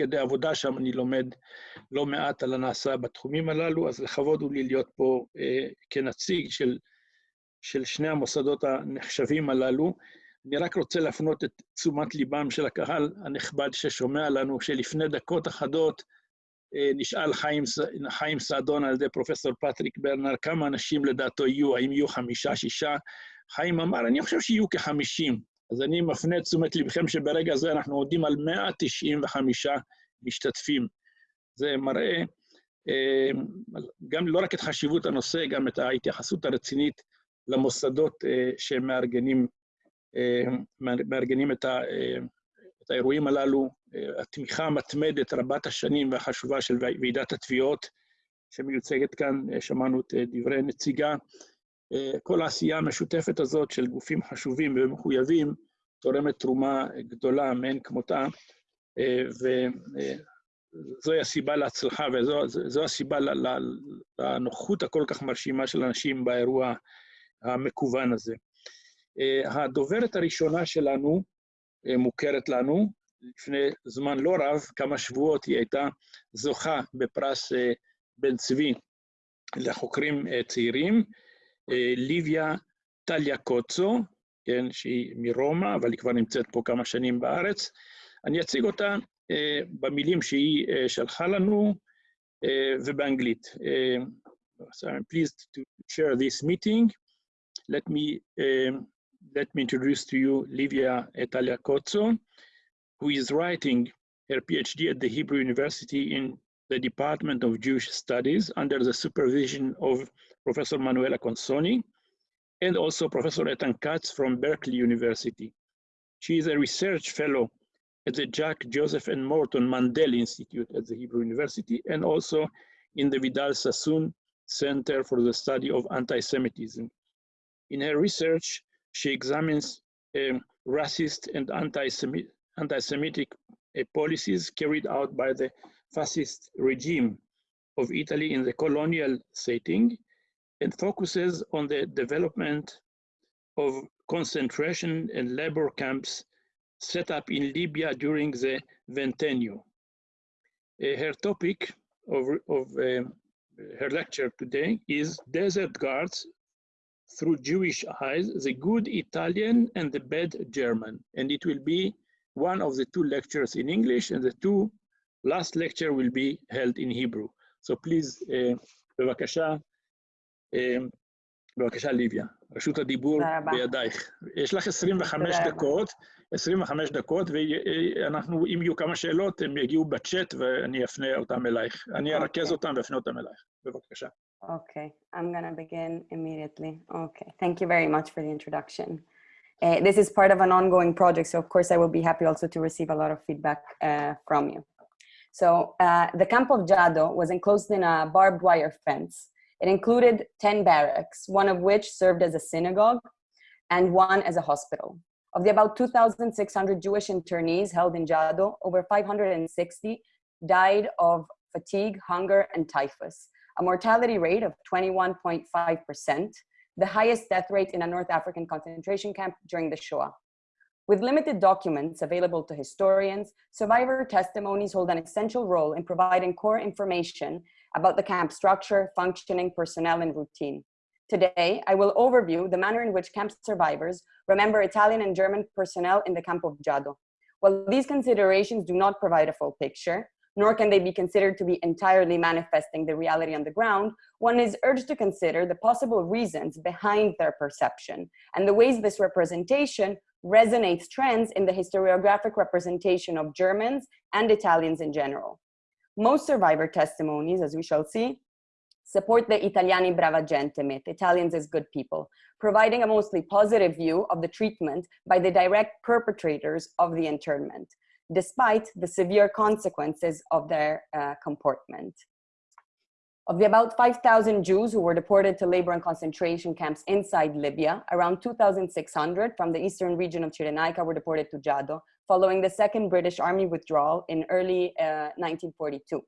כדי עבודה שם אני לומד לא מעט על הנעשה בתחומים הללו, אז לכבוד הוא לי להיות פה כנציג של, של שני המוסדות הנחשבים הללו. אני רק רוצה להפנות את תשומת ליבם של הקהל הנכבד ששומע לנו, שלפני דקות אחדות נשאל חיים, חיים סעדון על ידי פרופסור פטריק ברנר, כמה אנשים לדעתו יהיו, האם יהיו חמישה, שישה? חיים אמר, אני חושב שיהיו כחמישים. אז אני מפנה את תשומת לבכם שברגע זה אנחנו עומדים על 195 משתתפים. זה מראה גם לא רק את חשיבות הנושא, גם את ההתייחסות הרצינית למוסדות שמארגנים מארגנים את, ה, את האירועים הללו, התמיכה המתמדת רבת השנים והחשובה של ועידת התביעות שמיוצגת כאן, שמענו את דברי נציגה. כל העשייה המשותפת הזאת של גופים חשובים ומחויבים תורמת תרומה גדולה מאין כמותה, וזוהי הסיבה להצלחה וזו הסיבה לנוחות הכל כך מרשימה של אנשים באירוע המקוון הזה. הדוברת הראשונה שלנו מוכרת לנו, לפני זמן לא רב, כמה שבועות, היא הייתה זוכה בפרס בן צבי לחוקרים צעירים, ליביה טליה קוצו, כן, שהיא מרומא, אבל היא כבר נמצאת פה כמה שנים בארץ. אני אציג אותה במילים שהיא שלחה לנו ובאנגלית. So I'm pleased to share this meeting. Let me let me introduce to you Livia Taliacozzo, who is writing her PhD at the Hebrew University in the Department of Jewish Studies under the supervision of Professor Manuela Consonni and also Professor Etan Katz from Berkeley University. She is a research fellow at the Jack Joseph and Morton Mandel Institute at the Hebrew University and also in the Vidal Sassoon Center for the Study of Anti-Semitism. In her research, she examines um, racist and anti-Semitic, anti-Semitic uh, policies carried out by the fascist regime of Italy in the colonial setting and focuses on the development of concentration and labor camps set up in Libya during the Ventennio. Uh, her topic of, of uh, her lecture today is Desert Guards through Jewish eyes, the good Italian and the bad German. And it will be one of the two lectures in English and the two last lecture will be held in Hebrew. So please, uh, בבקשה, uh, בבקשה ליביה, רשות הדיבור בידייך. יש לך 25 דקות, 25 דקות, ואנחנו, אם יהיו כמה שאלות, הם יגיעו בצ'אט ואני אפנה אותם אלייך. אני ארכז אותם ואפנה אותם אלייך. בבקשה. Okay, I'm gonna begin immediately. Okay, thank you very much for the introduction. Uh, this is part of an ongoing project, so of course I will be happy also to receive a lot of feedback uh, from you. So uh, the camp of Jado was enclosed in a barbed wire fence. it included 10 barracks, one of which served as a synagogue and one as a hospital. Of the about 2,600 Jewish internees held in Jado, over 560 died of fatigue, hunger, and typhus, a mortality rate of 21.5%, the highest death rate in a North African concentration camp during the Shoah. With limited documents available to historians, survivor testimonies hold an essential role in providing core information about the camp structure, functioning, personnel, and routine. Today, I will overview the manner in which camp survivors remember Italian and German personnel in the camp of Jado. While these considerations do not provide a full picture, nor can they be considered to be entirely manifesting the reality on the ground, one is urged to consider the possible reasons behind their perception and the ways this representation resonates trends in the historiographic representation of Germans and Italians in general. Most survivor testimonies, as we shall see, support the Italiani brava gente myth, Italians as good people, providing a mostly positive view of the treatment by the direct perpetrators of the internment despite the severe consequences of their uh, comportment. Of the about 5,000 Jews who were deported to labor and concentration camps inside Libya, around 2,600 from the eastern region of Cyrenaica were deported to Jado following the second British army withdrawal in early uh, 1942.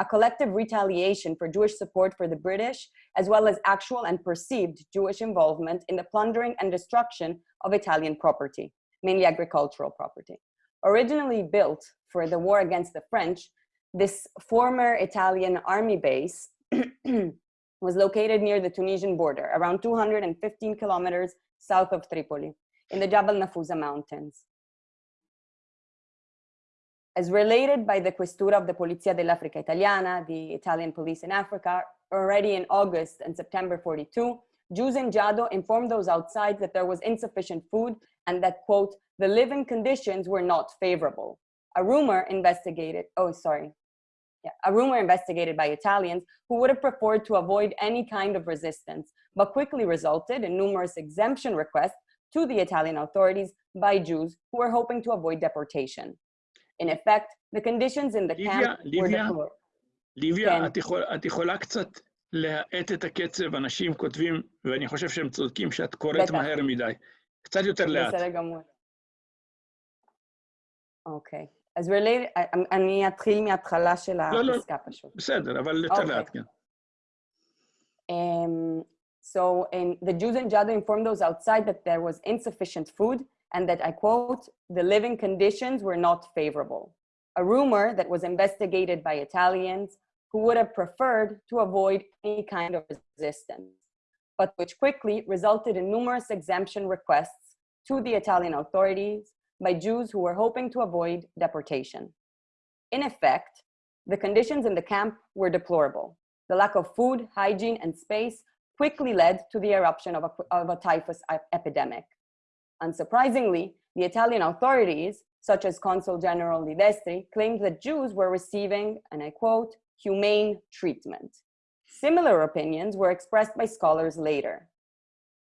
A collective retaliation for Jewish support for the British, as well as actual and perceived Jewish involvement in the plundering and destruction of Italian property, mainly agricultural property. Originally built for the war against the French, this former Italian army base was located near the Tunisian border, around 215 kilometers south of Tripoli, in the Jabal Nafusa mountains. As related by the Questura of the Polizia dell'Africa Italiana, the Italian police in Africa, already in August and September 42, Jews in Jado informed those outside that there was insufficient food and that, quote, the living conditions were not favorable. A rumor investigated, oh, sorry Yeah, a rumor investigated by Italians who would have preferred to avoid any kind of resistance, but quickly resulted in numerous exemption requests to the Italian authorities by Jews who were hoping to avoid deportation. In effect, the conditions in the camp were deplorable. ליביה, את, יכול, את יכולה קצת להאט את הקצב, אנשים כותבים, ואני חושב שהם צודקים, שאת קוראת מהר מדי. קצת יותר לאט. בסדר גמור. אוקיי. אז really, אני אתחיל מההתחלה של פשוט. בסדר, אבל כן. Um, so the Jews and Jado informed those outside that there was insufficient food and that, I quote, the living conditions were not favorable. A rumor that was investigated by Italians who would have preferred to avoid any kind of resistance, but which quickly resulted in numerous exemption requests to the Italian authorities by Jews who were hoping to avoid deportation. In effect, the conditions in the camp were deplorable. The lack of food, hygiene, and space quickly led to the eruption of a, of a typhus epidemic. Unsurprisingly, the Italian authorities, such as Consul General Di Destri, claimed that Jews were receiving, and I quote, humane treatment. Similar opinions were expressed by scholars later.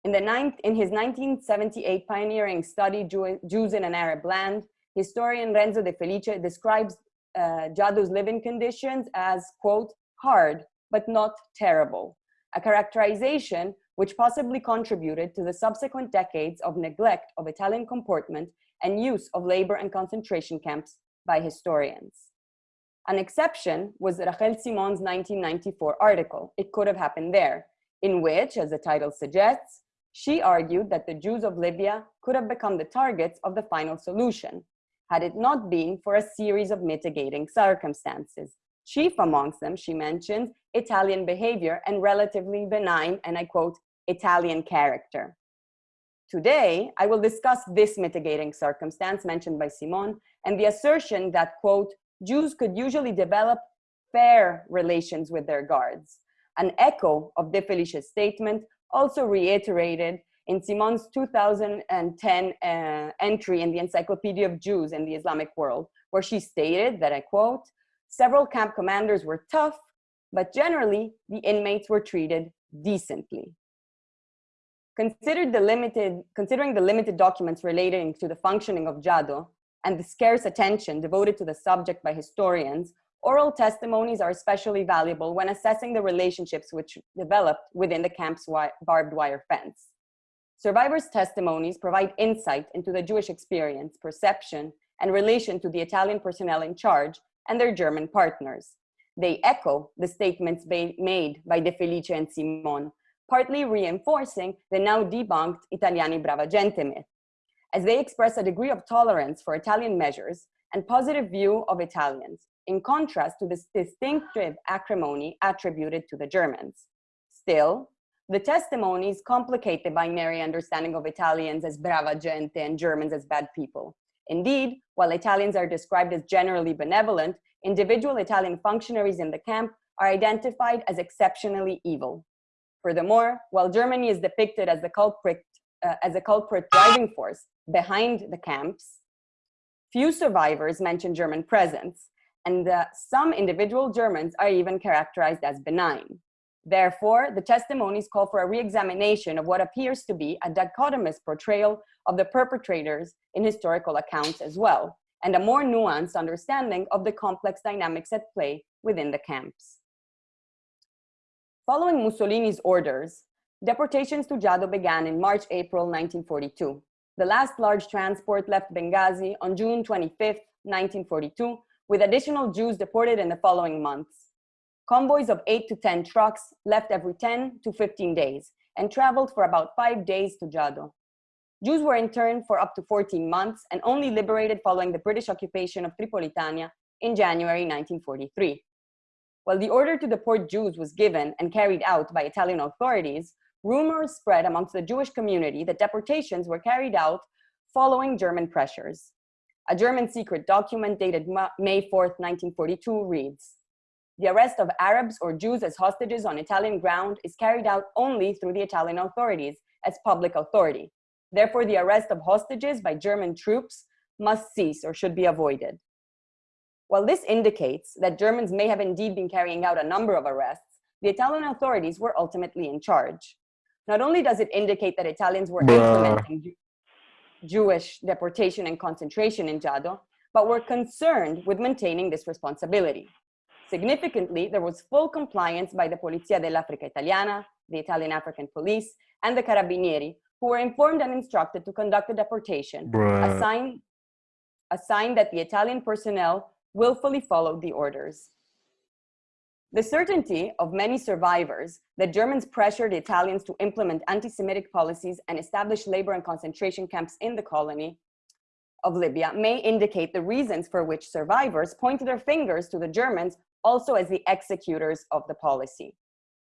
In, the ninth, in his 1978 pioneering study, Jews in an Arab Land, historian Renzo De Felice describes uh, Jado's living conditions as, quote, hard, but not terrible, a characterization which possibly contributed to the subsequent decades of neglect of Italian comportment and use of labor and concentration camps by historians. An exception was Rachel Simon's 1994 article, It Could Have Happened There, in which, as the title suggests, she argued that the Jews of Libya could have become the targets of the final solution, had it not been for a series of mitigating circumstances, Chief amongst them, she mentions Italian behavior and relatively benign, and I quote, Italian character. Today, I will discuss this mitigating circumstance mentioned by Simon and the assertion that, quote, Jews could usually develop fair relations with their guards. An echo of De Felice's statement also reiterated in Simon's 2010 uh, entry in the Encyclopedia of Jews in the Islamic World, where she stated that, I quote, Several camp commanders were tough, but generally the inmates were treated decently. Considered the limited, considering the limited documents relating to the functioning of Jado and the scarce attention devoted to the subject by historians, oral testimonies are especially valuable when assessing the relationships which developed within the camp's barbed wire fence. Survivors' testimonies provide insight into the Jewish experience, perception, and relation to the Italian personnel in charge and their German partners. They echo the statements made by De Felice and Simon, partly reinforcing the now debunked Italiani brava gente myth, as they express a degree of tolerance for Italian measures and positive view of Italians, in contrast to this distinctive acrimony attributed to the Germans. Still, the testimonies complicate the binary understanding of Italians as brava gente and Germans as bad people, Indeed, while Italians are described as generally benevolent, individual Italian functionaries in the camp are identified as exceptionally evil. Furthermore, while Germany is depicted as the culprit, uh, as a culprit driving force behind the camps, few survivors mention German presence, and some individual Germans are even characterized as benign. Therefore, the testimonies call for a re-examination of what appears to be a dichotomous portrayal of the perpetrators in historical accounts as well, and a more nuanced understanding of the complex dynamics at play within the camps. Following Mussolini's orders, deportations to Jado began in March-April 1942. The last large transport left Benghazi on June 25, 1942, with additional Jews deported in the following months. Convoys of 8 to 10 trucks left every 10 to 15 days and traveled for about five days to Jado. Jews were interned for up to 14 months and only liberated following the British occupation of Tripolitania in January 1943. While the order to deport Jews was given and carried out by Italian authorities, rumors spread amongst the Jewish community that deportations were carried out following German pressures. A German secret document dated May 4, 1942 reads, the arrest of Arabs or Jews as hostages on Italian ground is carried out only through the Italian authorities as public authority. Therefore, the arrest of hostages by German troops must cease or should be avoided. While this indicates that Germans may have indeed been carrying out a number of arrests, the Italian authorities were ultimately in charge. Not only does it indicate that Italians were implementing Jewish deportation and concentration in Giado, but were concerned with maintaining this responsibility. Significantly, there was full compliance by the Polizia dell'Africa Italiana, the Italian African Police, and the Carabinieri, who were informed and instructed to conduct the deportation, a sign, a sign that the Italian personnel willfully followed the orders. The certainty of many survivors that Germans pressured Italians to implement anti-Semitic policies and establish labor and concentration camps in the colony of Libya may indicate the reasons for which survivors pointed their fingers to the Germans also as the executors of the policy.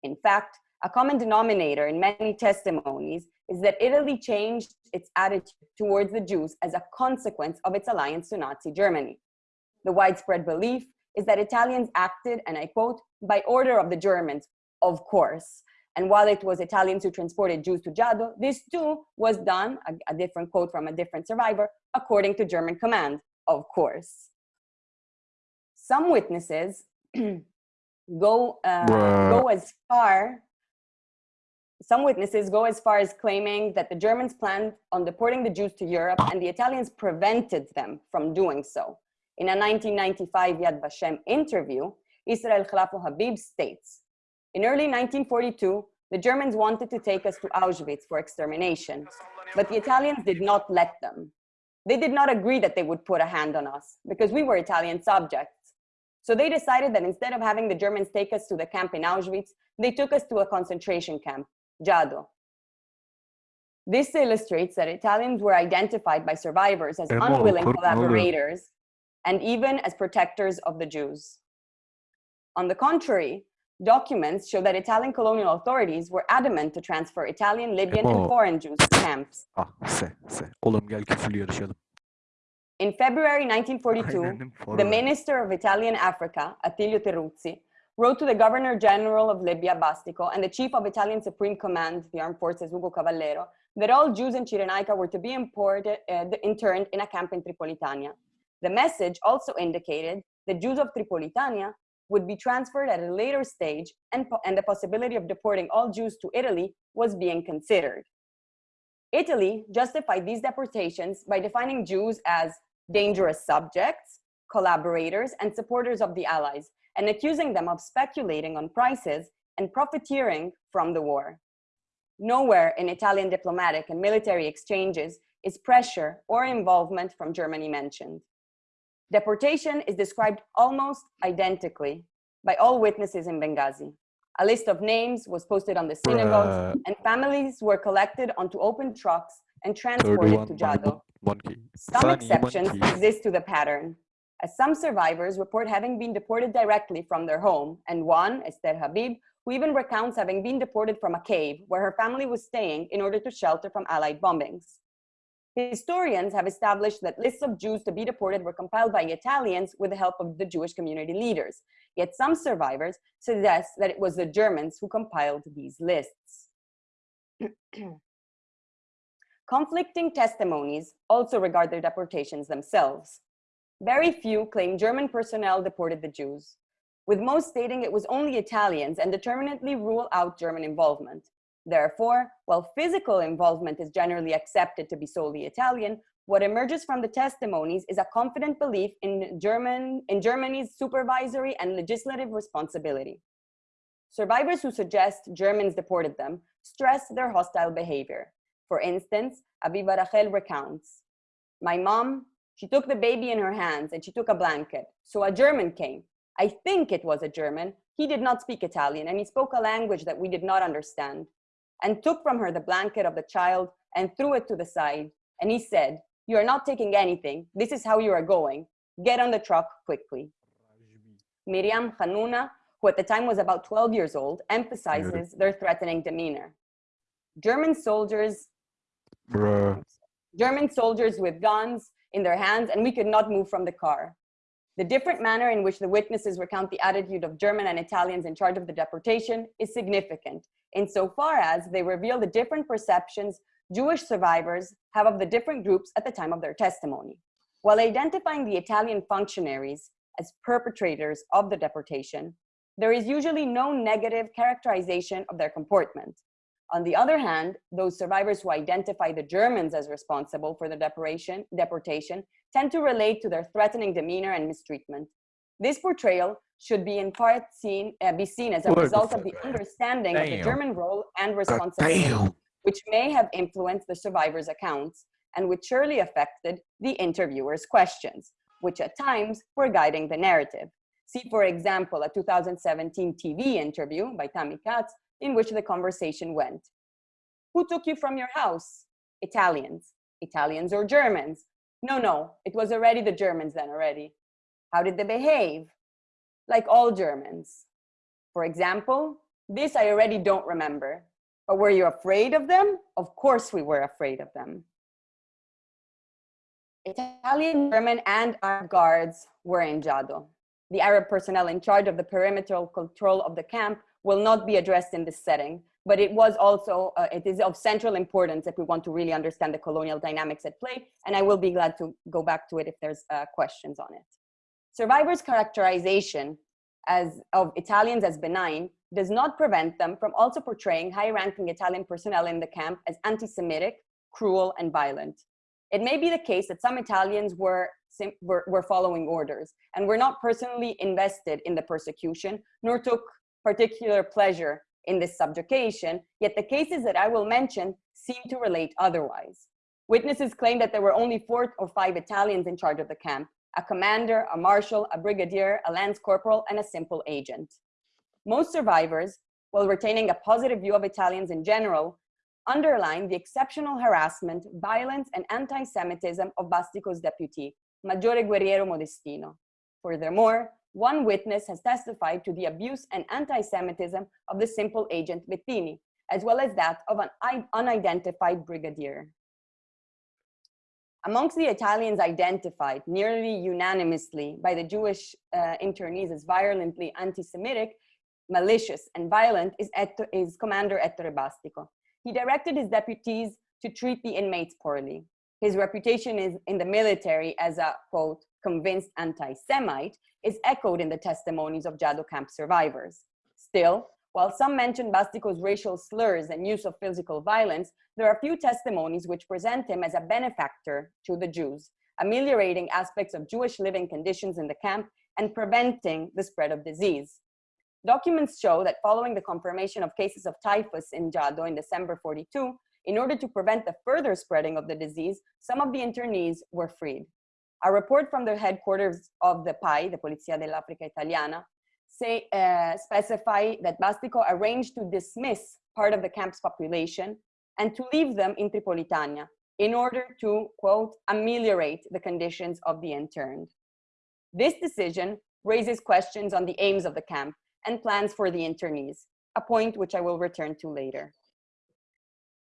In fact, a common denominator in many testimonies is that Italy changed its attitude towards the Jews as a consequence of its alliance to Nazi Germany. The widespread belief is that Italians acted, and I quote, by order of the Germans, of course. And while it was Italians who transported Jews to Giado, this too was done, a, a different quote from a different survivor, according to German command, of course. Some witnesses go, uh, go as far some witnesses go as far as claiming that the Germans planned on deporting the Jews to Europe and the Italians prevented them from doing so. In a 1995 Yad Vashem interview, Israel Khalafo Habib states, in early 1942, the Germans wanted to take us to Auschwitz for extermination, but the Italians did not let them. They did not agree that they would put a hand on us because we were Italian subjects. So they decided that instead of having the Germans take us to the camp in Auschwitz, they took us to a concentration camp Giado. This illustrates that Italians were identified by survivors as unwilling collaborators and even as protectors of the Jews. On the contrary, documents show that Italian colonial authorities were adamant to transfer Italian, Libyan, and foreign Jews to camps. Ah, se, se. Oğlum gel. In February 1942, the Minister of Italian Africa, Attilio Teruzzi, wrote to the Governor General of Libya, Bastico, and the Chief of Italian Supreme Command, the Armed Forces, Ugo Cavallero, that all Jews in Cyrenaica were to be imported, uh, interned in a camp in Tripolitania. The message also indicated that Jews of Tripolitania would be transferred at a later stage and, and the possibility of deporting all Jews to Italy was being considered. Italy justified these deportations by defining Jews as dangerous subjects, collaborators, and supporters of the Allies, and accusing them of speculating on prices and profiteering from the war. Nowhere in Italian diplomatic and military exchanges is pressure or involvement from Germany mentioned. Deportation is described almost identically by all witnesses in Benghazi. A list of names was posted on the synagogues Bruh. and families were collected onto open trucks and transported to Giado. Some exceptions exist to the pattern as some survivors report having been deported directly from their home, and one, Esther Habib, who even recounts having been deported from a cave where her family was staying in order to shelter from Allied bombings. Historians have established that lists of Jews to be deported were compiled by Italians with the help of the Jewish community leaders. Yet some survivors suggest that it was the Germans who compiled these lists. Conflicting testimonies also regard their deportations themselves. Very few claim German personnel deported the Jews, with most stating it was only Italians and determinately rule out German involvement. Therefore, while physical involvement is generally accepted to be solely Italian, what emerges from the testimonies is a confident belief in, German, in Germany's supervisory and legislative responsibility. Survivors who suggest Germans deported them stress their hostile behavior. For instance, Aviva Rachel recounts, my mom, she took the baby in her hands and she took a blanket. So a German came. I think it was a German. He did not speak Italian and he spoke a language that we did not understand. And took from her the blanket of the child and threw it to the side. And he said, you are not taking anything. This is how you are going. Get on the truck quickly. Miriam Hanuna, who at the time was about 12 years old, emphasizes their threatening demeanor. German soldiers, Bruh. German soldiers with guns in their hands, and we could not move from the car. The different manner in which the witnesses recount the attitude of German and Italians in charge of the deportation is significant, insofar as they reveal the different perceptions Jewish survivors have of the different groups at the time of their testimony. While identifying the Italian functionaries as perpetrators of the deportation, there is usually no negative characterization of their comportment. On the other hand, those survivors who identify the Germans as responsible for the deportation, tend to relate to their threatening demeanor and mistreatment. This portrayal should be in part seen, uh, be seen as a result of the understanding of the German role and responsibility damn. which may have influenced the survivors' accounts and which surely affected the interviewers' questions, which at times were guiding the narrative. See, for example, a 2017 TV interview by Tammy Katz in which the conversation went. Who took you from your house? Italians. Italians or Germans? No, no, it was already the Germans then already. How did they behave? Like all Germans. For example, this I already don't remember, but were you afraid of them? Of course we were afraid of them. Italian, German, and Arab guards were in Jado. The Arab personnel in charge of the perimeter control of the camp will not be addressed in this setting, but it was also, uh, it is of central importance if we want to really understand the colonial dynamics at play, and I will be glad to go back to it if there's uh, questions on it. Survivors' characterization as of Italians as benign does not prevent them from also portraying high-ranking Italian personnel in the camp as anti-Semitic, cruel, and violent. It may be the case that some Italians were, were, were following orders and were not personally invested in the persecution, nor took particular pleasure in this subjugation, yet the cases that I will mention seem to relate otherwise. Witnesses claim that there were only four or five Italians in charge of the camp, a commander, a marshal, a brigadier, a lance corporal, and a simple agent. Most survivors, while retaining a positive view of Italians in general, underline the exceptional harassment, violence, and anti-Semitism of Bastico's deputy, Maggiore Guerriero Modestino. Furthermore, one witness has testified to the abuse and anti-Semitism of the simple agent Bettini, as well as that of an unidentified brigadier. Amongst the Italians identified nearly unanimously by the Jewish uh, internees as violently anti-Semitic, malicious, and violent is, is Commander Ettore Bastico. He directed his deputies to treat the inmates poorly. His reputation is in the military as a, quote, convinced anti-Semite is echoed in the testimonies of Jado camp survivors. Still, while some mention Bastico's racial slurs and use of physical violence, there are few testimonies which present him as a benefactor to the Jews, ameliorating aspects of Jewish living conditions in the camp and preventing the spread of disease. Documents show that following the confirmation of cases of typhus in Jado in December 42, in order to prevent the further spreading of the disease, some of the internees were freed. A report from the headquarters of the PAI, the Polizia dell'Africa Italiana, say, uh, specify that Bastico arranged to dismiss part of the camp's population and to leave them in Tripolitania in order to, quote, ameliorate the conditions of the interned. This decision raises questions on the aims of the camp and plans for the internees, a point which I will return to later.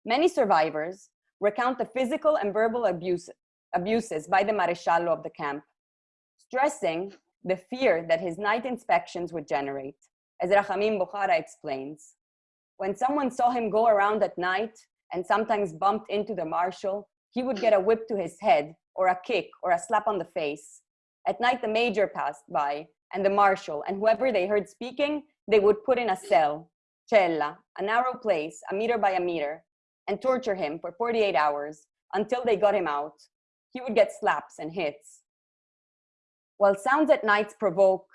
Many survivors recount the physical and verbal abuse, abuses by the Maresciallo of the camp, stressing the fear that his night inspections would generate. As Rahamim Bukhara explains, when someone saw him go around at night and sometimes bumped into the marshal, he would get a whip to his head or a kick or a slap on the face. At night, the major passed by and the marshal and whoever they heard speaking, they would put in a cell, cella, a narrow place, a meter by a meter, and torture him for 48 hours until they got him out. He would get slaps and hits. While sounds at nights provoke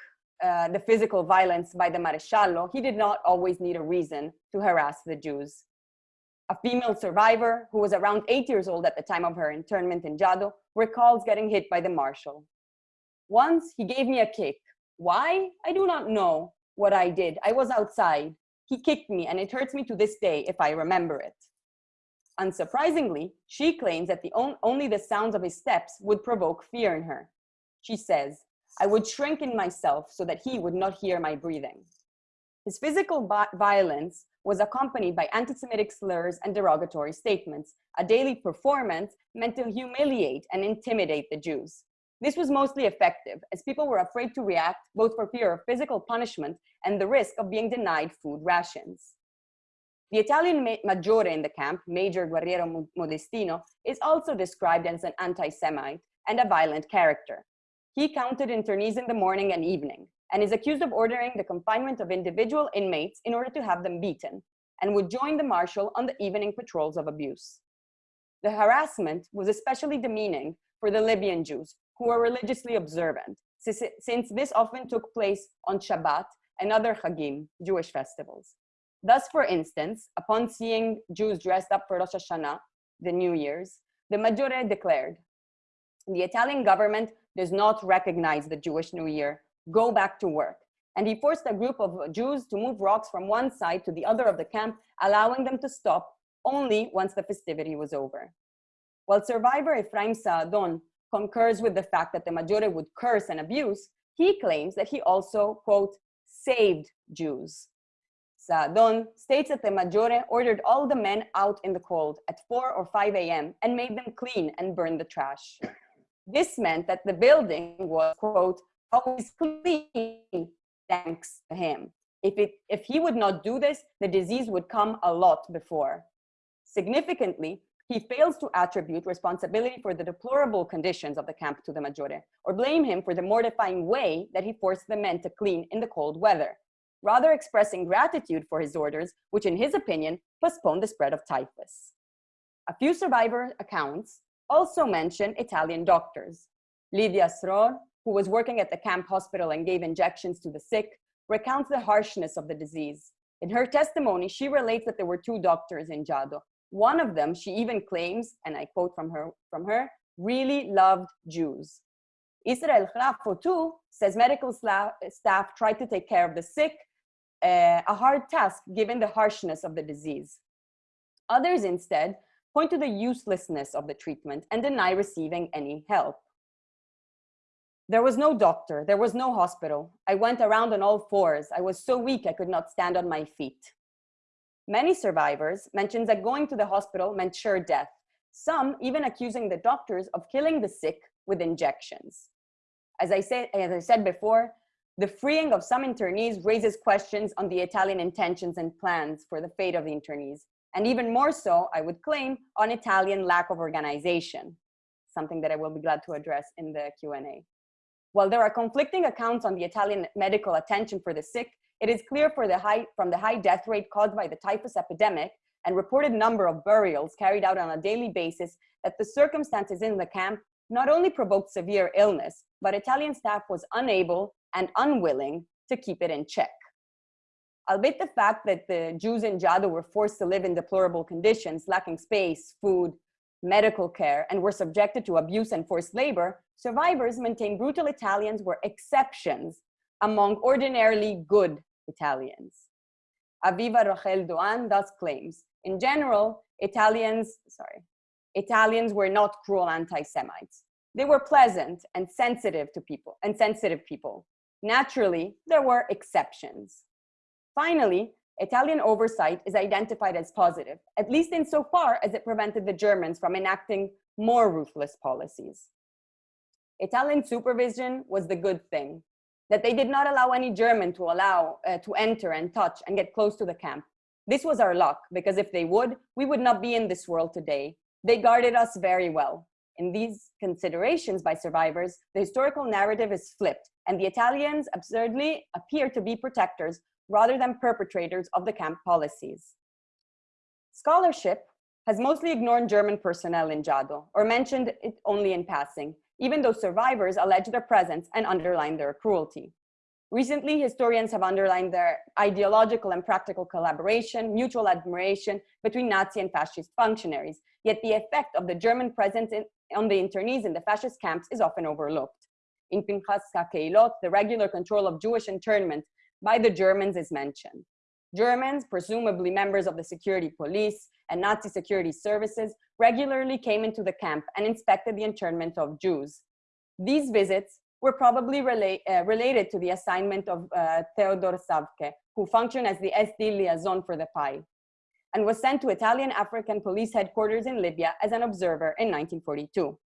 uh, the physical violence by the Maresciallo, he did not always need a reason to harass the Jews. A female survivor, who was around eight years old at the time of her internment in Jado, recalls getting hit by the marshal. Once he gave me a kick. Why? I do not know what I did. I was outside. He kicked me and it hurts me to this day if I remember it. Unsurprisingly, she claims that the on only the sounds of his steps would provoke fear in her. She says, I would shrink in myself so that he would not hear my breathing. His physical violence was accompanied by anti-Semitic slurs and derogatory statements, a daily performance meant to humiliate and intimidate the Jews. This was mostly effective, as people were afraid to react both for fear of physical punishment and the risk of being denied food rations. The Italian maggiore in the camp, Major Guerriero Modestino, is also described as an anti-Semite and a violent character. He counted internees in the morning and evening, and is accused of ordering the confinement of individual inmates in order to have them beaten, and would join the marshal on the evening patrols of abuse. The harassment was especially demeaning for the Libyan Jews, who were religiously observant, since this often took place on Shabbat and other Chagim, Jewish festivals. Thus, for instance, upon seeing Jews dressed up for Rosh Hashanah, the New Year's, the Maggiore declared, the Italian government does not recognize the Jewish New Year, go back to work. And he forced a group of Jews to move rocks from one side to the other of the camp, allowing them to stop only once the festivity was over. While survivor Ephraim Saadon concurs with the fact that the Maggiore would curse and abuse, he claims that he also, quote, saved Jews. Saadon states that the Maggiore ordered all the men out in the cold at 4 or 5 a.m. and made them clean and burn the trash. This meant that the building was, quote, always clean thanks to him. If, it, if he would not do this, the disease would come a lot before. Significantly, he fails to attribute responsibility for the deplorable conditions of the camp to the Maggiore, or blame him for the mortifying way that he forced the men to clean in the cold weather, rather expressing gratitude for his orders, which in his opinion postponed the spread of typhus. A few survivor accounts also mention Italian doctors. Lydia Sror, who was working at the camp hospital and gave injections to the sick, recounts the harshness of the disease. In her testimony, she relates that there were two doctors in Jado. One of them, she even claims, and I quote from her, from her really loved Jews. Israel Chrafo too says medical staff tried to take care of the sick, uh, a hard task given the harshness of the disease. Others instead point to the uselessness of the treatment and deny receiving any help. There was no doctor, there was no hospital. I went around on all fours. I was so weak I could not stand on my feet. Many survivors mentioned that going to the hospital meant sure death, some even accusing the doctors of killing the sick with injections. As I, as I said before, the freeing of some internees raises questions on the Italian intentions and plans for the fate of the internees, and even more so, I would claim, on Italian lack of organization, something that I will be glad to address in the Q&A. While there are conflicting accounts on the Italian medical attention for the sick, it is clear the high, from the high death rate caused by the typhus epidemic and reported number of burials carried out on a daily basis that the circumstances in the camp not only provoked severe illness, but Italian staff was unable and unwilling to keep it in check. Albeit the fact that the Jews in Jado were forced to live in deplorable conditions, lacking space, food, medical care, and were subjected to abuse and forced labor, survivors maintain brutal Italians were exceptions among ordinarily good Italians. Aviva Rochel Doan thus claims, in general, Italians, sorry, Italians were not cruel anti-Semites. They were pleasant and sensitive to people, and sensitive people. Naturally, there were exceptions. Finally, Italian oversight is identified as positive, at least insofar as it prevented the Germans from enacting more ruthless policies. Italian supervision was the good thing, that they did not allow any German to allow uh, to enter and touch and get close to the camp. This was our luck, because if they would, we would not be in this world today. They guarded us very well. In these considerations by survivors, the historical narrative is flipped, and the Italians absurdly appear to be protectors rather than perpetrators of the camp policies. Scholarship has mostly ignored German personnel in Jado, or mentioned it only in passing, even though survivors allege their presence and underline their cruelty. Recently, historians have underlined their ideological and practical collaboration, mutual admiration between Nazi and fascist functionaries, yet the effect of the German presence in, on the internees in the fascist camps is often overlooked. In Pinkas HaKehilot, the regular control of Jewish internment by the Germans is mentioned. Germans, presumably members of the security police and Nazi security services, regularly came into the camp and inspected the internment of Jews. These visits were probably rela uh, related to the assignment of uh, Theodor Saevecke, who functioned as the SD liaison for the PAI, and was sent to Italian African police headquarters in Libya as an observer in 1942.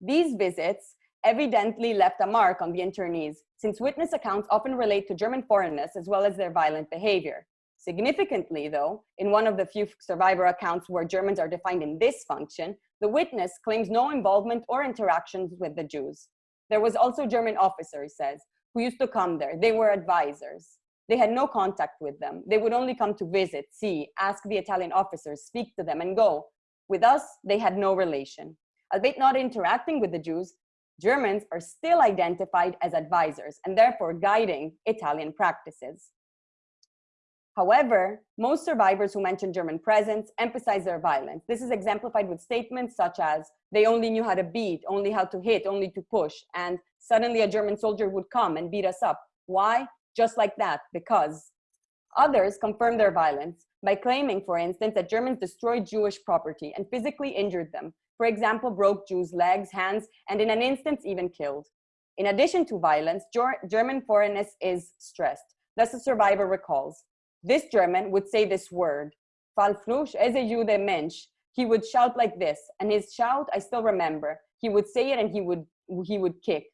These visits evidently left a mark on the internees, since witness accounts often relate to German foreignness as well as their violent behavior. Significantly, though, in one of the few survivor accounts where Germans are defined in this function, the witness claims no involvement or interactions with the Jews. There was also German officer, he says, who used to come there. They were advisors. They had no contact with them. They would only come to visit, see, ask the Italian officers, speak to them and go. With us, they had no relation. Albeit not interacting with the Jews, Germans are still identified as advisors and therefore guiding Italian practices. However, most survivors who mention German presence emphasize their violence. This is exemplified with statements such as, they only knew how to beat, only how to hit, only to push, and suddenly a German soldier would come and beat us up. Why? Just like that, because. Others confirm their violence by claiming, for instance, that Germans destroyed Jewish property and physically injured them. For example, broke Jews' legs, hands, and in an instance even killed. In addition to violence, German foreignness is stressed. Thus, the survivor recalls, this German would say this word, Falflush eze Jude Mensch. He would shout like this, and his shout I still remember. He would say it and he would he would kick.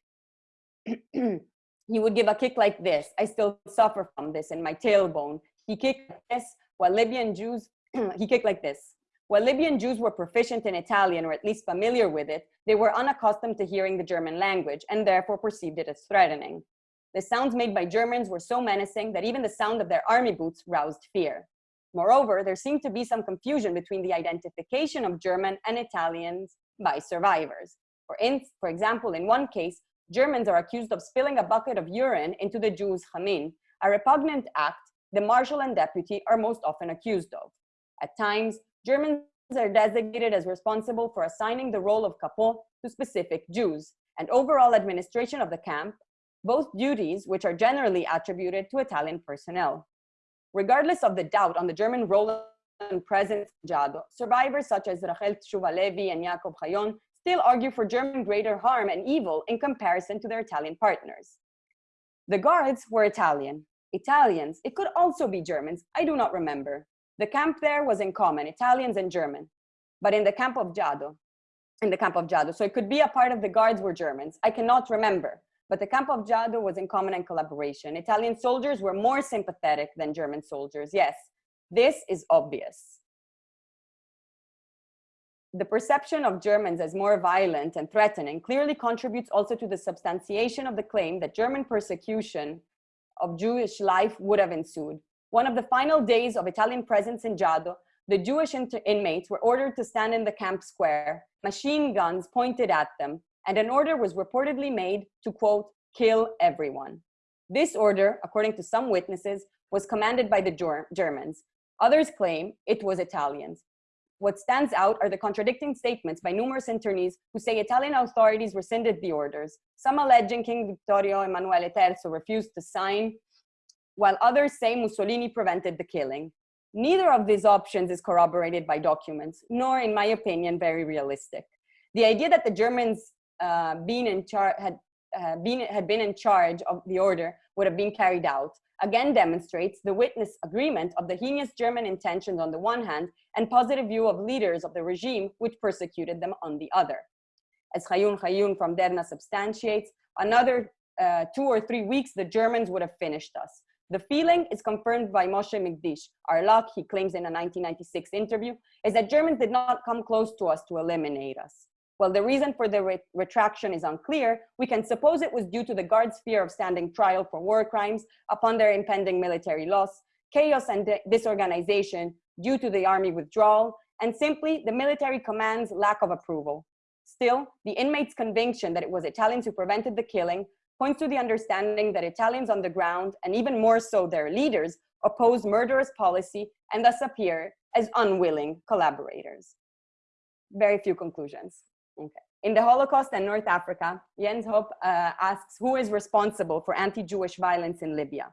he would give a kick like this. I still suffer from this in my tailbone. He kicked like this while Libyan Jews, he kicked like this. While Libyan Jews were proficient in Italian or at least familiar with it, they were unaccustomed to hearing the German language and therefore perceived it as threatening. The sounds made by Germans were so menacing that even the sound of their army boots roused fear. Moreover, there seemed to be some confusion between the identification of German and Italians by survivors. For, in, for example, in one case, Germans are accused of spilling a bucket of urine into the Jews' chamin, a repugnant act the marshal and deputy are most often accused of. At times, Germans are designated as responsible for assigning the role of capot to specific Jews, and overall administration of the camp both duties which are generally attributed to Italian personnel. Regardless of the doubt on the German role and presence in Jado, survivors such as Rachel Tshuvalevi and Jakob Chayon still argue for German greater harm and evil in comparison to their Italian partners. The guards were Italian. Italians, it could also be Germans, I do not remember. The camp there was in common, Italians and German, but in the camp of Jado, in the camp of Jado. So it could be a part of the guards were Germans. I cannot remember but the camp of Jado was in common and collaboration. Italian soldiers were more sympathetic than German soldiers. Yes, this is obvious. The perception of Germans as more violent and threatening clearly contributes also to the substantiation of the claim that German persecution of Jewish life would have ensued. One of the final days of Italian presence in Jado, the Jewish inmates were ordered to stand in the camp square, machine guns pointed at them, and an order was reportedly made to, quote, kill everyone. This order, according to some witnesses, was commanded by the Germans. Others claim it was Italians. What stands out are the contradicting statements by numerous internees who say Italian authorities rescinded the orders, some alleging King Vittorio Emanuele III refused to sign, while others say Mussolini prevented the killing. Neither of these options is corroborated by documents, nor, in my opinion, very realistic. The idea that the Germans uh, been in had uh, been had been in charge of the order would have been carried out again demonstrates the witness agreement of the heinous German intentions on the one hand and positive view of leaders of the regime which persecuted them on the other. As Chayun Chayun from Derna substantiates, another uh, two or three weeks the Germans would have finished us. The feeling is confirmed by Moshe Migdish. Our luck, he claims in a 1996 interview, is that Germans did not come close to us to eliminate us. While the reason for the re retraction is unclear, we can suppose it was due to the guards' fear of standing trial for war crimes upon their impending military loss, chaos and disorganization due to the army withdrawal, and simply the military command's lack of approval. Still, the inmates' conviction that it was Italians who prevented the killing points to the understanding that Italians on the ground, and even more so their leaders, oppose murderous policy and thus appear as unwilling collaborators. Very few conclusions. Okay. In the Holocaust and North Africa, Jens Hopp uh, asks who is responsible for anti-Jewish violence in Libya.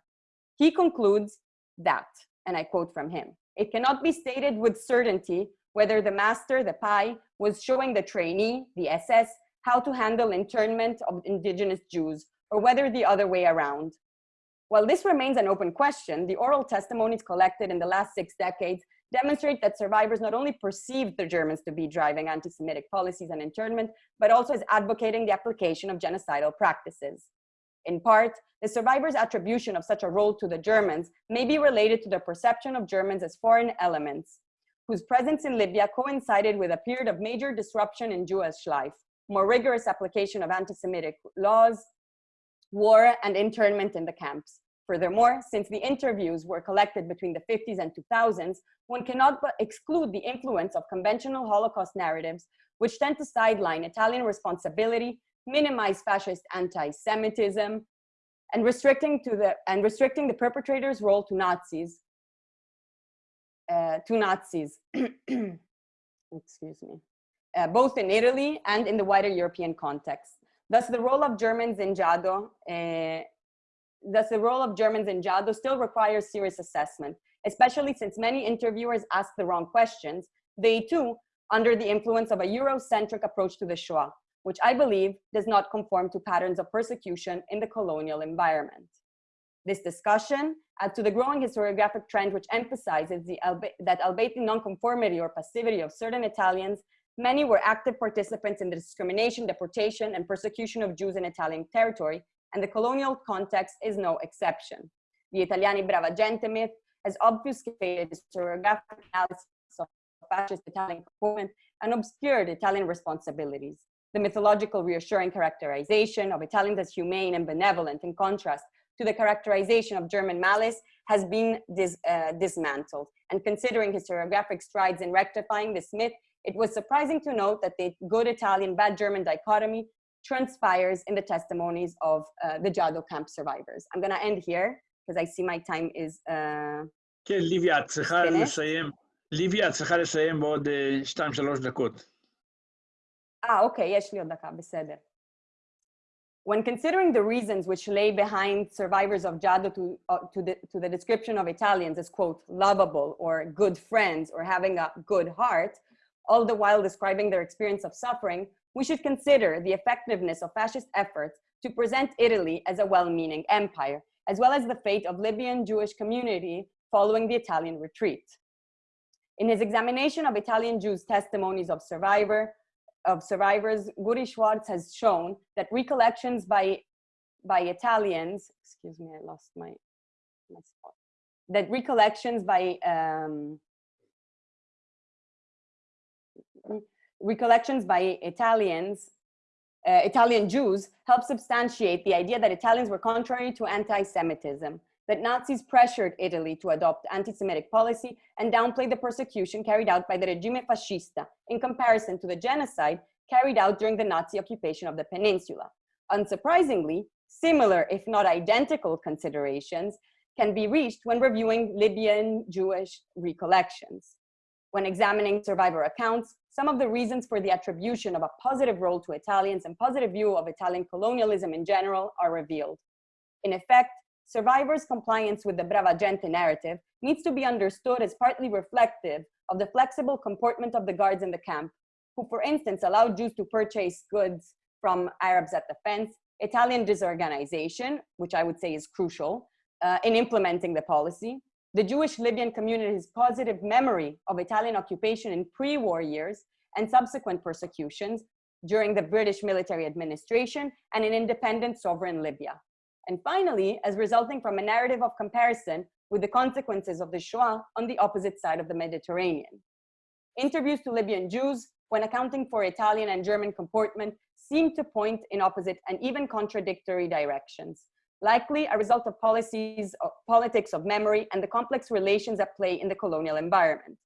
He concludes that, and I quote from him, it cannot be stated with certainty whether the master, the PAI, was showing the trainee, the SS, how to handle internment of indigenous Jews, or whether the other way around. While this remains an open question, the oral testimonies collected in the last six decades demonstrate that survivors not only perceived the Germans to be driving anti-Semitic policies and internment, but also as advocating the application of genocidal practices. In part, the survivors' attribution of such a role to the Germans may be related to the perception of Germans as foreign elements, whose presence in Libya coincided with a period of major disruption in Jewish life, more rigorous application of anti-Semitic laws, war, and internment in the camps. Furthermore, since the interviews were collected between the 50s and 2000s, one cannot but exclude the influence of conventional Holocaust narratives, which tend to sideline Italian responsibility, minimize fascist anti-Semitism, and restricting to the and restricting the perpetrator's role to Nazis. Uh, to Nazis, excuse me, uh, both in Italy and in the wider European context. Thus, the role of Germans in Jado, uh, thus the role of Germans in Jado still requires serious assessment, especially since many interviewers ask the wrong questions. They too, under the influence of a Eurocentric approach to the Shoah, which I believe does not conform to patterns of persecution in the colonial environment. This discussion adds to the growing historiographic trend which emphasizes the, that albeit nonconformity or passivity of certain Italians Many were active participants in the discrimination, deportation, and persecution of Jews in Italian territory, and the colonial context is no exception. The Italiani Brava Gente myth has obfuscated historiographic analysis of fascist Italian component and obscured Italian responsibilities. The mythological reassuring characterization of Italians as humane and benevolent in contrast to the characterization of German malice has been dis, uh, dismantled. And considering historiographic strides in rectifying this myth, it was surprising to note that the good Italian, bad German dichotomy transpires in the testimonies of uh, the Jado camp survivors. I'm gonna end here because I see my time is uh, כן, ליביה, את צריכה לסיים. ליביה, את צריכה לסיים בעוד שתיים-שלוש דקות. אה, אוקיי, יש לי עוד דקה, בסדר. When considering the reasons which lay behind survivors of Jado to, uh, to, the, to the description of Italians as, quote, lovable or good friends or having a good heart, all the while describing their experience of suffering, we should consider the effectiveness of fascist efforts to present Italy as a well-meaning empire, as well as the fate of Libyan Jewish community following the Italian retreat. In his examination of Italian Jews' testimonies of survivor, of survivors, Guri Schwartz has shown that recollections by, by Italians, excuse me, I lost my, my spot, that recollections by um, recollections by Italians, uh, Italian Jews help substantiate the idea that Italians were contrary to anti-Semitism, that Nazis pressured Italy to adopt anti-Semitic policy and downplay the persecution carried out by the regime fascista in comparison to the genocide carried out during the Nazi occupation of the peninsula. Unsurprisingly, similar, if not identical considerations can be reached when reviewing Libyan Jewish recollections. When examining survivor accounts, some of the reasons for the attribution of a positive role to Italians and positive view of Italian colonialism in general are revealed. In effect, survivors' compliance with the Brava Gente narrative needs to be understood as partly reflective of the flexible comportment of the guards in the camp, who, for instance, allowed Jews to purchase goods from Arabs at the fence, Italian disorganization, which I would say is crucial, uh, in implementing the policy, the Jewish Libyan community's positive memory of Italian occupation in pre-war years and subsequent persecutions during the British military administration and in independent sovereign Libya. And finally, as resulting from a narrative of comparison with the consequences of the Shoah on the opposite side of the Mediterranean. Interviews to Libyan Jews, when accounting for Italian and German comportment, seem to point in opposite and even contradictory directions likely a result of policies, of politics of memory and the complex relations at play in the colonial environment.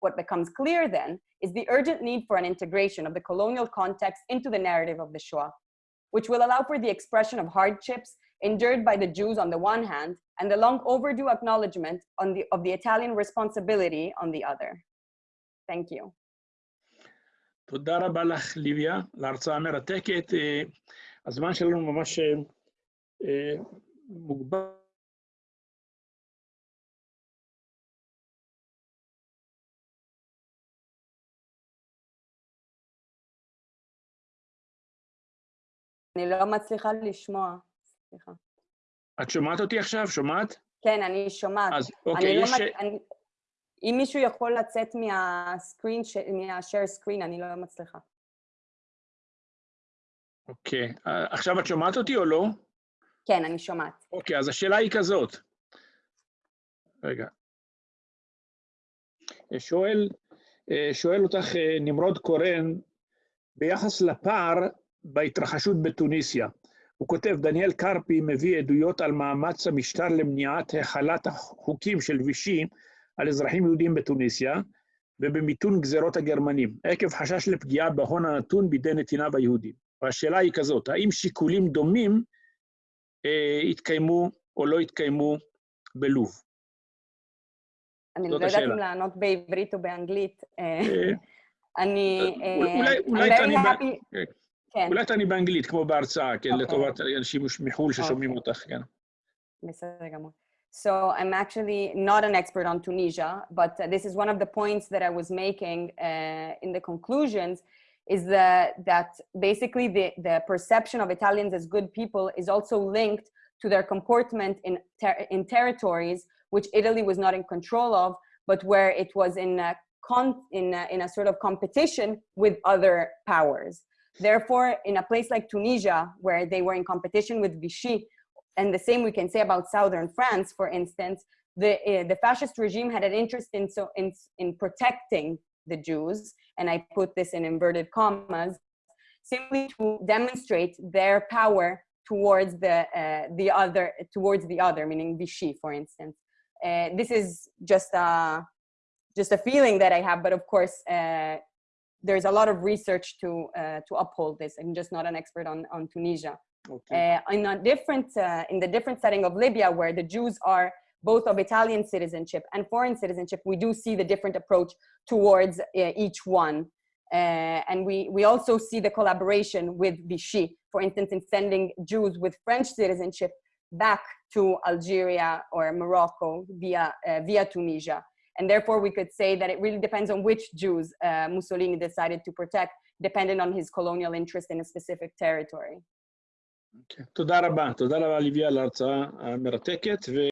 What becomes clear then is the urgent need for an integration of the colonial context into the narrative of the Shoah, which will allow for the expression of hardships endured by the Jews on the one hand and the long overdue acknowledgement on the, of the Italian responsibility on the other. Thank you. תודה רבה לך, ליביה, להרצאה המרתקת. הזמן שלנו ממש אה, מוגבל. אני לא מצליחה לשמוע, סליחה. את שומעת אותי עכשיו? שומעת? כן, אני שומעת. אז אוקיי, לא יש... לא אה, ש... אני... אם מישהו יכול לצאת מהסקרין, ש... מה-share screen, אני לא מצליחה. אוקיי. אה, עכשיו את שומעת אותי או לא? כן, אני שומעת. אוקיי, אז השאלה היא כזאת. רגע. שואל, אה, שואל אותך אה, נמרוד קורן ביחס לפער בהתרחשות בתוניסיה. הוא כותב, דניאל קרפי מביא עדויות על מאמץ המשטר למניעת החלת החוקים של וישי על אזרחים יהודים בתוניסיה ובמיתון גזרות הגרמנים, עקב חשש לפגיעה בהון הנתון בידי נתיניו היהודים. והשאלה היא כזאת, האם שיקולים דומים התקיימו או לא התקיימו בלוב? אני לא יודעת. אם לענות בעברית או באנגלית. אה, אה, אני... אה, תעני אולי תעני באנגלית, כמו בהרצאה, כן, אוקיי. לטובת אנשים מחו"ל ששומעים אוקיי. אותך, כן. בסדר גמור. So I'm actually not an expert on Tunisia, but uh, this is one of the points that I was making uh, in the conclusions is that, that basically the, the perception of Italians as good people is also linked to their comportment in, ter- in territories which Italy was not in control of, but where it was in a, con- in a, in a sort of competition with other powers. Therefore, in a place like Tunisia, where they were in competition with Vichy, and the same we can say about southern France, for instance, the, uh, the fascist regime had an interest in, so, in, in protecting the Jews, and I put this in inverted commas, simply to demonstrate their power towards the uh, the other towards the other meaning vichy for instance. Uh, this is just a just a feeling that i have but of course uh, there's a lot of research to uh, to uphold this. I'm just not an expert on on tunisia. Okay. Uh, in a different uh, in the different setting of libya where the jews are both of Italian citizenship and foreign citizenship, we do see the different approach towards uh, each one. Uh, and we, we also see the collaboration with Vichy, for instance, in sending Jews with French citizenship back to Algeria or Morocco via, uh, via Tunisia. And therefore, we could say that it really depends on which Jews uh, Mussolini decided to protect, depending on his colonial interest in a specific territory. אוקיי. תודה רבה, תודה רבה ליביה על ההרצאה המרתקת. ו...